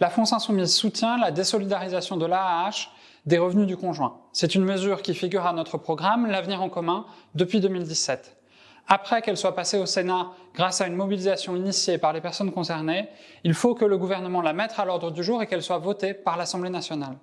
La France Insoumise soutient la désolidarisation de l'AAH des revenus du conjoint. C'est une mesure qui figure à notre programme L'avenir en commun depuis 2017. Après qu'elle soit passée au Sénat grâce à une mobilisation initiée par les personnes concernées, il faut que le gouvernement la mette à l'ordre du jour et qu'elle soit votée par l'Assemblée nationale.